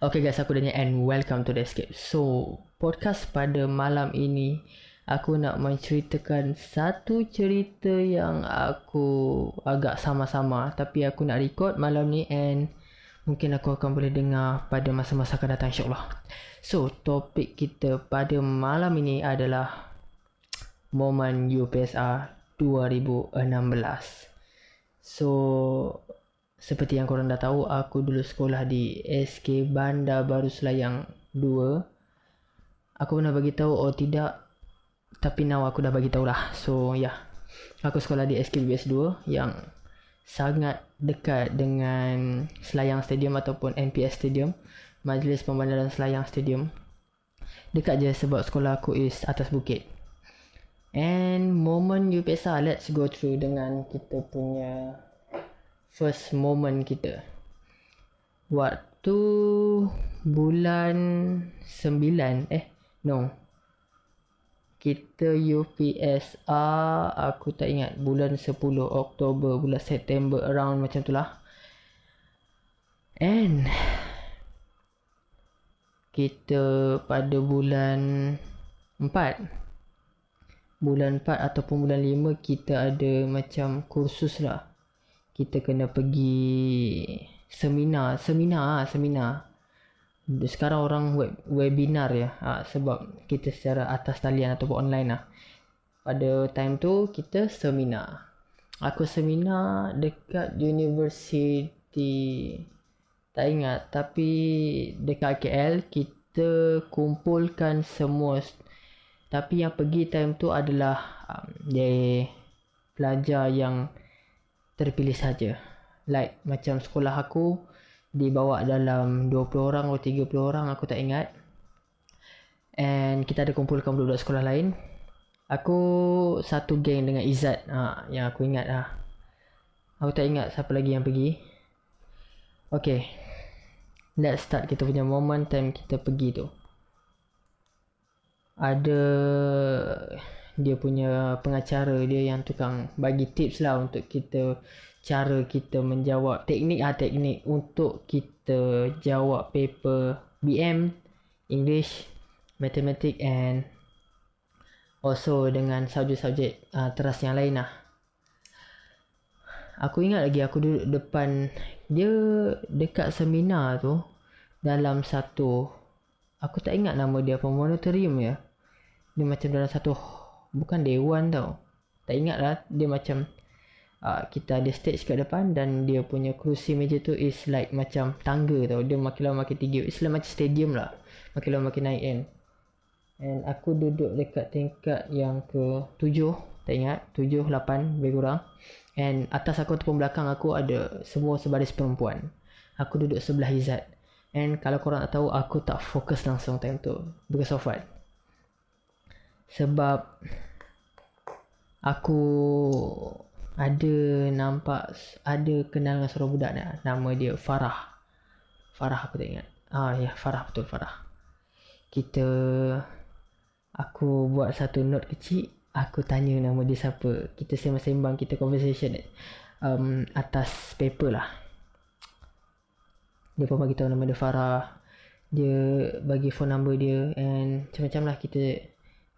Okay guys, aku Daniel and welcome to The Escape. So, podcast pada malam ini, aku nak menceritakan satu cerita yang aku agak sama-sama. Tapi aku nak record malam ni and mungkin aku akan boleh dengar pada masa-masa akan datang insyaAllah. So, topik kita pada malam ini adalah momen UPSR 2016. So, seperti yang korang dah tahu, aku dulu sekolah di SK Bandar Baru Selayang 2. Aku pernah bagi tahu oh tidak tapi now aku dah bagi tahu lah. So. Yeah. Aku sekolah di SK BS 2 yang sangat dekat dengan Selayang Stadium ataupun NPS Stadium, Majlis Pembandaran Selayang Stadium. Dekat je sebab sekolah aku is atas bukit. And moment UPSR, let's go through dengan kita punya first moment kita. Waktu bulan 9 eh no. Kita UPSR aku tak ingat bulan 10 Oktober bulan September around macam tu lah. And kita pada bulan 4 bulan 4 ataupun bulan 5 kita ada macam kursus lah kita kena pergi seminar seminar ah seminar. Sekarang orang web, webinar ya. Ha, sebab kita secara atas talian ataupun online lah. Pada time tu kita seminar. Aku seminar dekat university tak ingat tapi dekat KL kita kumpulkan semua. Tapi yang pergi time tu adalah um, dia pelajar yang terpilih saja. Like macam sekolah aku dibawa dalam 20 orang atau 30 orang aku tak ingat. And kita ada kumpulkan budak-budak sekolah lain. Aku satu geng dengan Izzat ha, yang aku ingat lah. Aku tak ingat siapa lagi yang pergi. Okay. Let's start kita punya moment time kita pergi tu. Ada dia punya pengacara dia yang tukang bagi tips lah untuk kita cara kita menjawab teknik ah teknik untuk kita jawab paper BM English Mathematics and also dengan subjek-subjek uh, teras yang lain lah. Aku ingat lagi aku duduk depan dia dekat seminar tu dalam satu aku tak ingat nama dia apa monatorium ya? Dia macam dalam satu bukan dewan tau. Tak ingat lah dia macam uh, kita ada stage kat depan dan dia punya kerusi meja tu is like macam tangga tau. Dia makin lama makin tinggi. Is like macam stadium lah. Makin lama makin naik kan. And aku duduk dekat tingkat yang ke tujuh tak ingat. Tujuh lapan lebih kurang. And atas aku ataupun belakang aku ada semua sebaris perempuan. Aku duduk sebelah Izzat. And kalau korang tak tahu aku tak fokus langsung time tu. Because of what sebab aku ada nampak ada kenal dengan seorang budak ni. Nama dia Farah. Farah aku tak ingat. Ah ya Farah betul Farah. Kita aku buat satu note kecil. Aku tanya nama dia siapa. Kita sembang-sembang kita conversation um, atas paper lah. Dia pun bagi tahu nama dia Farah. Dia bagi phone number dia and macam-macam lah kita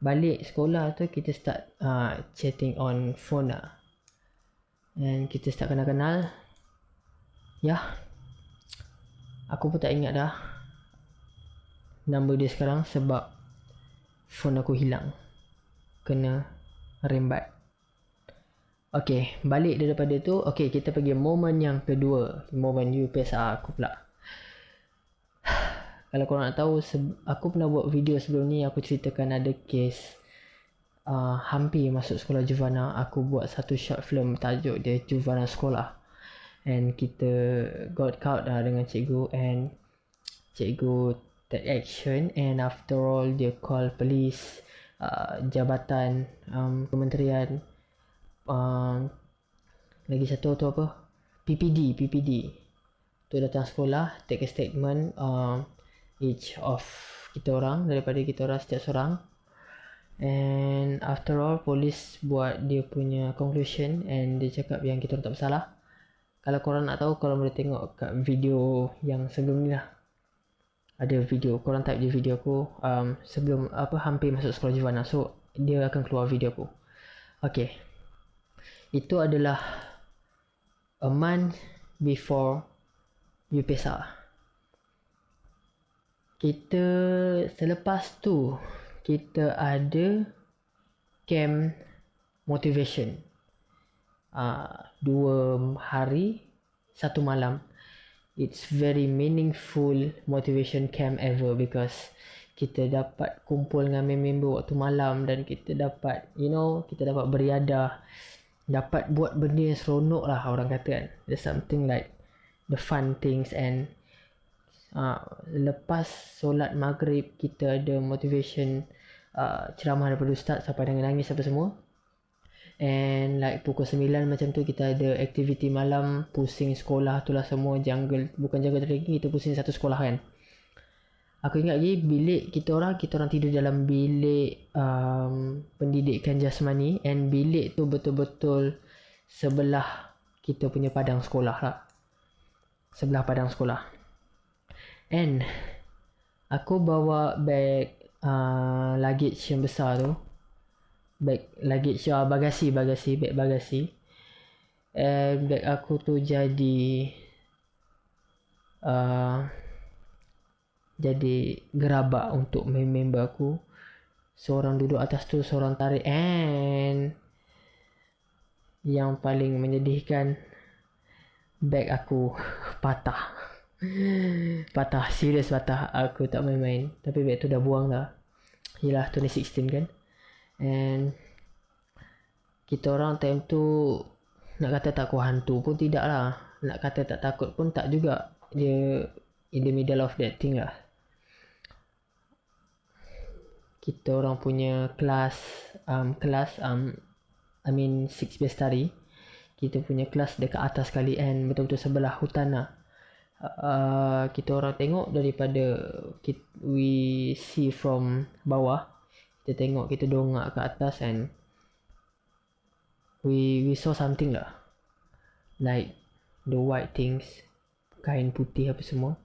balik sekolah tu kita start uh, chatting on phone lah. And kita start kenal-kenal. Ya. Yeah. aku pun tak ingat dah number dia sekarang sebab phone aku hilang. Kena rembat. Okay, balik daripada tu, okay, kita pergi moment yang kedua. Moment UPSR aku pula kalau korang nak tahu aku pernah buat video sebelum ni aku ceritakan ada case uh, hampir masuk sekolah Juvana. Aku buat satu short film tajuk dia Juvana Sekolah. And kita got caught lah dengan cikgu and cikgu take action. And after all dia call police uh, jabatan um, kementerian um, lagi satu tu apa? PPD PPD tu datang sekolah take a statement um, each of kita orang daripada kita orang setiap seorang. And after all polis buat dia punya conclusion and dia cakap yang kita orang tak bersalah. Kalau korang nak tahu kalau boleh tengok kat video yang sebelum ni lah ada video korang type je video aku um, sebelum apa hampir masuk sekolah Jivana so dia akan keluar video aku. Okay. Itu adalah a month before UPSR kita selepas tu kita ada camp motivation. Uh, dua hari satu malam. It's very meaningful motivation camp ever because kita dapat kumpul dengan member waktu malam dan kita dapat you know kita dapat beriadah dapat buat benda yang seronok lah orang kata kan. There's something like the fun things and uh, lepas solat maghrib kita ada motivation uh, ceramah daripada ustaz sampai dengan nangis apa semua And like pukul 9 macam tu kita ada aktiviti malam pusing sekolah tu lah semua jungle bukan jungle trekking kita pusing satu sekolah kan. Aku ingat lagi bilik kita orang kita orang tidur dalam bilik um, pendidikan jasmani and bilik tu betul-betul sebelah kita punya padang sekolah lah. Sebelah padang sekolah. And aku bawa bag uh, luggage yang besar tu. Bag luggage uh, bagasi bagasi bag bagasi. And bag aku tu jadi uh, jadi gerabak untuk member aku. Seorang duduk atas tu seorang tarik. And yang paling menyedihkan bag aku patah patah serius patah aku tak main-main tapi bag tu dah buang dah Yelah 2016 kan And kita orang time tu nak kata takut hantu pun tidak lah. Nak kata tak takut pun tak juga. Dia in the middle of that thing lah. Kita orang punya kelas, um, kelas, um, I mean six best study. Kita punya kelas dekat atas sekali and betul-betul sebelah hutan lah. Uh, kita orang tengok daripada kita, we see from bawah kita tengok kita dongak ke atas and we we saw something lah. Like the white things kain putih apa semua.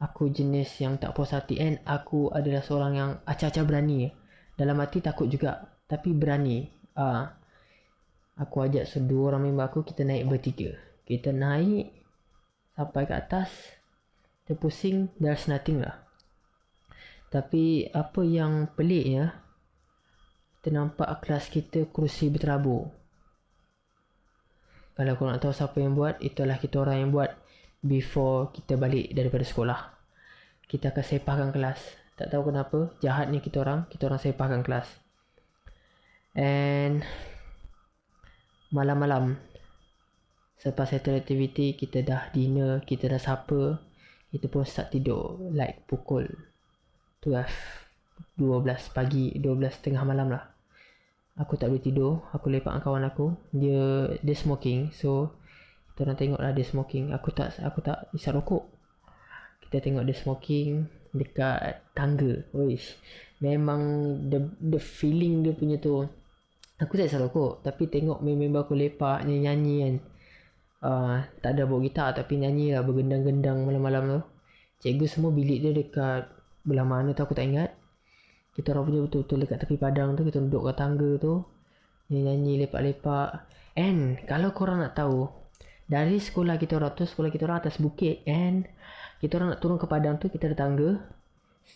Aku jenis yang tak puas hati and aku adalah seorang yang acah-acah berani dalam hati takut juga tapi berani. Uh, aku ajak sedua orang member aku kita naik bertiga. Kita naik sampai ke atas terpusing there's nothing lah. Tapi apa yang pelik ya Kita nampak kelas kita kerusi berterabur. Kalau nak tahu siapa yang buat Itulah kita orang yang buat Before kita balik daripada sekolah. Kita akan sepahkan kelas. Tak tahu kenapa Jahatnya kita orang Kita orang sepahkan kelas. And Malam-malam Selepas settle activity Kita dah dinner Kita dah supper Kita pun start tidur Like pukul 12 12 pagi 12 tengah malam lah. Aku tak boleh tidur aku lepak dengan kawan aku. Dia dia smoking so kita orang tengok lah dia smoking. Aku tak aku tak isap rokok. Kita tengok dia smoking dekat tangga. Wish. memang the the feeling dia punya tu aku tak isap rokok. Tapi tengok member aku lepak nyanyi-nyanyi kan uh, tak ada bawa gitar tapi nyanyi lah bergendang-gendang malam-malam tu. Cikgu semua bilik dia dekat belah mana tu aku tak ingat. Kita orang punya betul-betul dekat tepi padang tu kita duduk kat tangga tu. Nyanyi lepak-lepak. And kalau korang nak tahu dari sekolah kita orang tu sekolah kita orang atas bukit and kita orang nak turun ke padang tu kita ada tangga.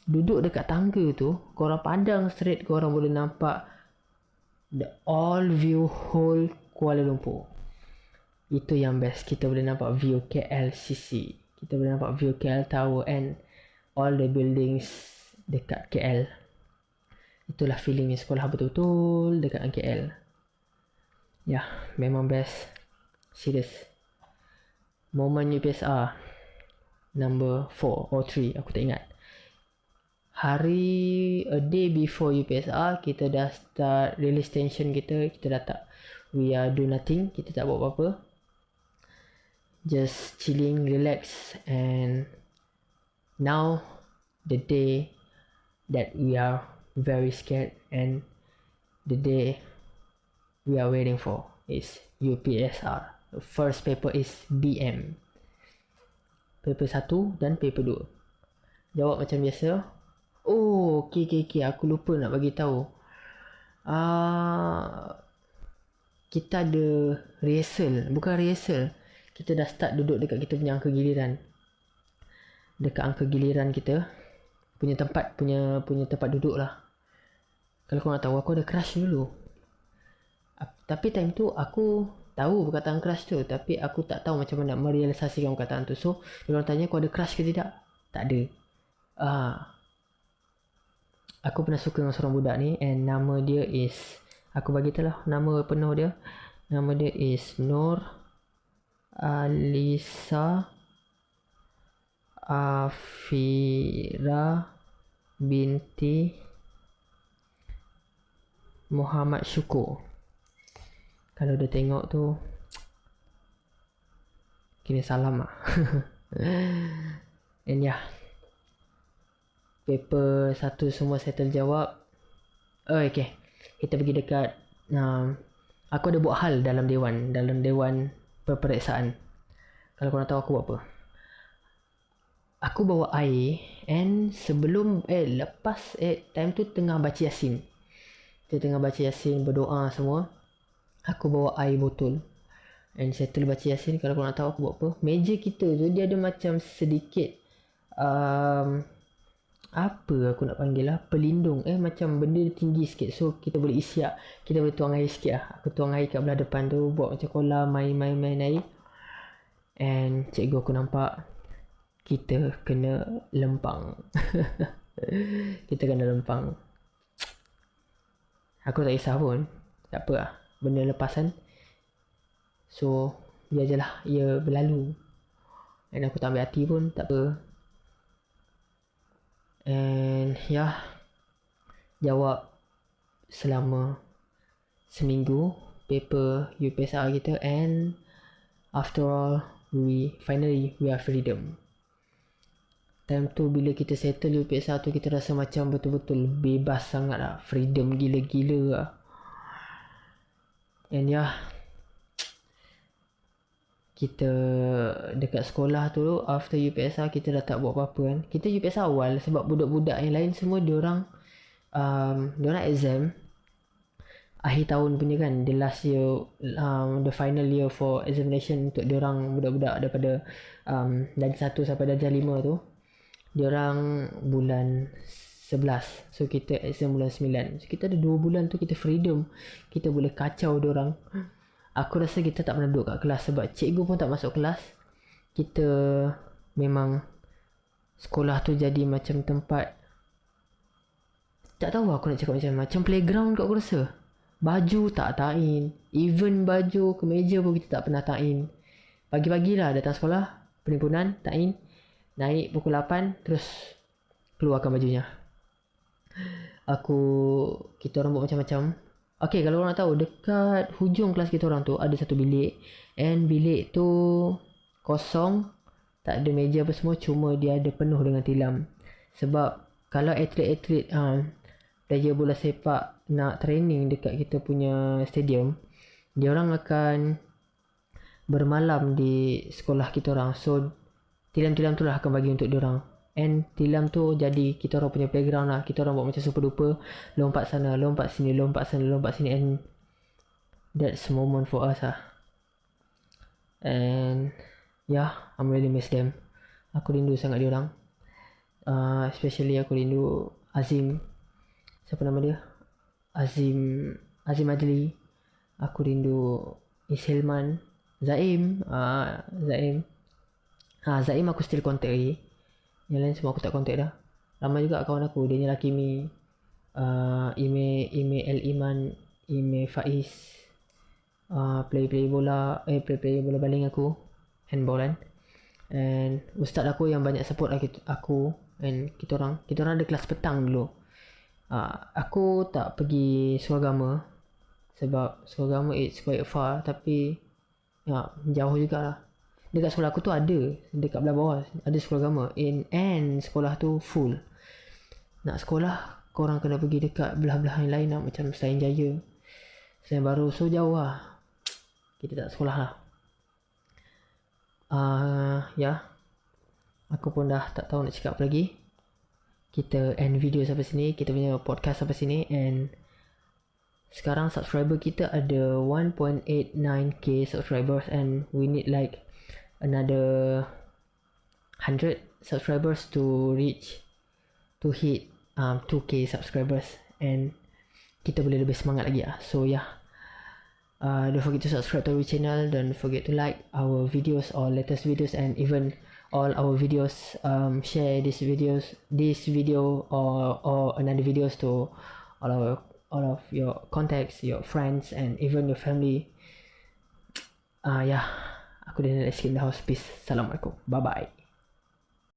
Duduk dekat tangga tu korang padang straight korang boleh nampak the all view whole Kuala Lumpur itu yang best kita boleh nampak view KLCC kita boleh nampak view KL Tower and all the buildings dekat KL. Itulah feelingnya sekolah betul-betul dekat KL. Ya, yeah, memang best. Serius. Moment UPSR number 4 or 3, aku tak ingat. Hari a day before UPSR, kita dah start release tension kita. Kita dah tak we are do nothing, kita tak buat apa-apa. Just chilling, relax and now the day that we are very scared and the day we are waiting for is UPSR. The first paper is BM. Paper 1 dan paper 2. Jawab macam biasa. Oh, okey okey okey, aku lupa nak bagi tahu. Ah uh, kita ada rehearsal, bukan rehearsal. Kita dah start duduk dekat kita punya angka giliran. Dekat angka giliran kita punya tempat punya punya tempat duduk lah. Kalau kau nak tahu aku ada crush dulu. Tapi time tu aku tahu perkataan crush tu tapi aku tak tahu macam mana nak merealisasikan perkataan tu. So, orang tanya kau ada crush ke tidak? Tak ada. Ah. Aku pernah suka dengan seorang budak ni and nama dia is aku bagi lah nama penuh dia. Nama dia is Nur Alisa Afira binti Muhammad Syukur. Kalau dia tengok tu kira salam lah. And yeah paper satu semua settle jawab oh, okay kita pergi dekat um, aku ada buat hal dalam dewan dalam dewan peperiksaan. Kalau korang tahu aku buat apa? Aku bawa air and sebelum eh lepas eh time tu tengah baca yasin. Kita tengah baca yasin berdoa semua aku bawa air botol and settle baca yasin. Kalau korang tahu aku buat apa? Meja kita tu dia ada macam sedikit um, apa aku nak panggil lah pelindung. Eh macam benda tinggi sikit. So kita boleh isiak kita boleh tuang air sikit lah. Aku tuang air kat belah depan tu buat macam kolam main main main air. And cikgu aku nampak kita kena lempang. Kita kena lempang. Aku tak kisah pun. Tak apa lah. Benda lepasan. So biar je lah. Ia berlalu. Dan aku tak ambil hati pun. Tak apa And ya yeah, Jawab Selama Seminggu Paper UPSR kita And After all We Finally We are freedom. Time tu bila kita settle UPSR tu Kita rasa macam betul-betul Bebas sangat lah. Freedom gila-gila lah. And ya yeah, kita dekat sekolah tu after UPSR kita dah tak buat apa-apa kan. Kita UPSR awal sebab budak-budak yang lain semua diorang um, diorang exam akhir tahun punya kan. The last year um, the final year for examination untuk diorang budak-budak daripada um, dari 1 sampai darjah 5 tu diorang bulan 11 so kita exam bulan 9 so kita ada 2 bulan tu kita freedom. Kita boleh kacau diorang aku rasa kita tak pernah duduk kat kelas sebab cikgu pun tak masuk kelas. Kita memang sekolah tu jadi macam tempat tak tahu aku nak cakap macam macam playground kat aku rasa. Baju tak tain. Even baju kemeja pun kita tak pernah tain. Pagi-pagi lah datang sekolah penimbunan tain. Naik pukul 8 terus keluarkan bajunya. Aku kita orang buat macam-macam Okay kalau orang nak tahu dekat hujung kelas kita orang tu ada satu bilik. And bilik tu kosong tak ada meja apa semua cuma dia ada penuh dengan tilam. Sebab kalau atlet-atlet uh, player bola sepak nak training dekat kita punya stadium dia orang akan bermalam di sekolah kita orang. So tilam-tilam tu lah akan bagi untuk dia orang And tilam tu jadi kita orang punya playground lah. Kita orang buat macam super duper. Lompat sana, lompat sini, lompat sana, lompat sini. And that's moment for us lah. And yeah, I'm really miss them. Aku rindu sangat dia orang. Uh, especially aku rindu Azim. Siapa nama dia? Azim Azim Adli. Aku rindu Ishilman. Zaim. Uh, Zaim. Ha, Zaim aku still contact lagi. Yang lain semua aku tak contact dah. Ramai juga kawan aku. Dia ni laki mi uh, Ime Ime El Iman Ime Faiz uh, Play play bola Eh play play bola baling aku Handball kan. And Ustaz aku yang banyak support lah aku And kita orang. Kita orang ada kelas petang dulu. Uh, Aku tak pergi sekolah agama Sebab sekolah agama it's quite far. Tapi Ya jauh jugalah dekat sekolah aku tu ada dekat belah bawah ada sekolah agama. In and sekolah tu full. Nak sekolah korang kena pergi dekat belah-belah yang lain lah macam Selain Jaya. Selain Baru so jauh lah. Kita tak sekolah lah. Uh, ya. Yeah. aku pun dah tak tahu nak cakap apa lagi. Kita end video sampai sini kita punya podcast sampai sini and sekarang subscriber kita ada 1.89k subscribers and we need like another 100 subscribers to reach to hit um, 2k subscribers. And kita boleh lebih semangat lagi lah. So yeah. Uh, don't forget to subscribe to our channel. Don't forget to like our videos or latest videos and even all our videos. Um, share these videos this video or or another videos to all our all of your contacts your friends and even your family. Uh, yeah aku nak escape the house peace assalamualaikum. Bye bye